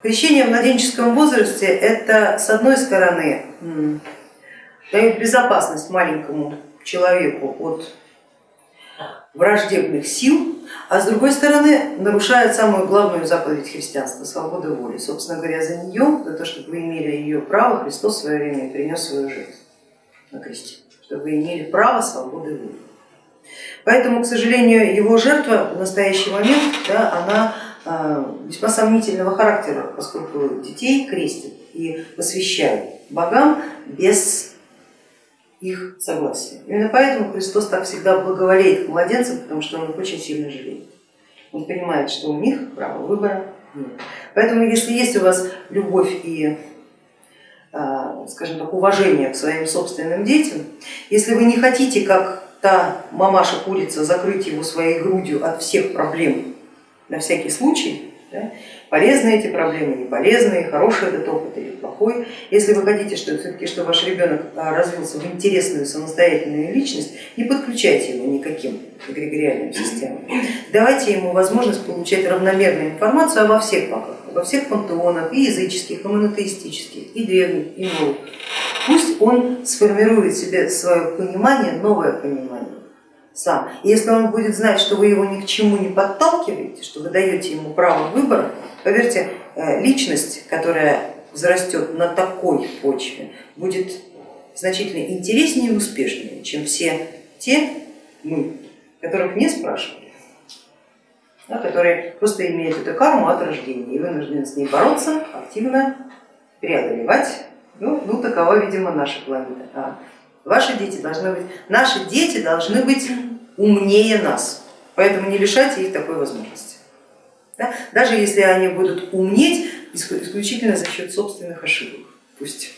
Крещение в младенческом возрасте это с одной стороны дает безопасность маленькому человеку от враждебных сил, а с другой стороны нарушает самую главную заповедь христианства, свободу воли. Собственно говоря, за нее, за то, чтобы вы имели ее право, Христос в свое время принес свою жизнь на кресте, чтобы вы имели право свободы воли. Поэтому, к сожалению, его жертва в настоящий момент, да, она весьма сомнительного характера, поскольку детей крестят и посвящают богам без их согласия. Именно поэтому Христос так всегда благоволеет к младенцам, потому что он их очень сильно жалеет. Он понимает, что у них права выбора нет. Поэтому если есть у вас любовь и а, скажем так, уважение к своим собственным детям, если вы не хотите, как та мамаша-курица, закрыть его своей грудью от всех проблем на всякий случай, да, полезны эти проблемы, не полезные, хороший этот опыт или плохой. Если вы хотите, что все-таки, чтобы ваш ребенок а, развился в интересную самостоятельную личность, не подключайте его никаким эгрегориальным системам. Давайте ему возможность получать равномерную информацию обо всех богах, обо всех пантеонах, и языческих, и монотеистических, и древних, и новых. Пусть он сформирует себе свое понимание, новое понимание сам. И если он будет знать, что вы его ни к чему не подталкиваете, что вы даете ему право выбора, поверьте, э, личность, которая взрастет на такой почве, будет значительно интереснее и успешнее, чем все те мы, которых не спрашивали, да, которые просто имеют эту карму от рождения и вынуждены с ней бороться, активно преодолевать. Ну, ну такова, видимо, наша планета. Ваши дети должны быть, наши дети должны быть умнее нас, поэтому не лишайте их такой возможности. Да? Даже если они будут умнеть исключительно за счет собственных ошибок, пусть